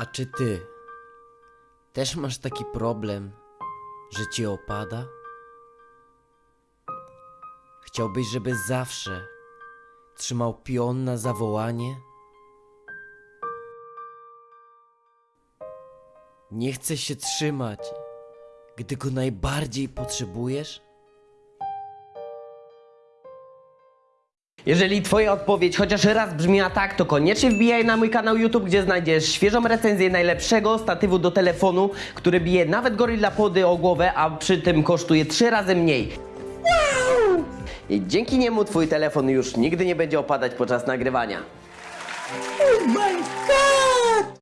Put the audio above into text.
A czy ty też masz taki problem, że ci opada? Chciałbyś, żeby zawsze trzymał pion na zawołanie? Nie chcesz się trzymać, gdy go najbardziej potrzebujesz? Jeżeli twoja odpowiedź chociaż raz brzmiała tak, to koniecznie wbijaj na mój kanał YouTube, gdzie znajdziesz świeżą recenzję najlepszego statywu do telefonu, który bije nawet Gorilla Pody o głowę, a przy tym kosztuje trzy razy mniej. I dzięki niemu twój telefon już nigdy nie będzie opadać podczas nagrywania. Oh my god!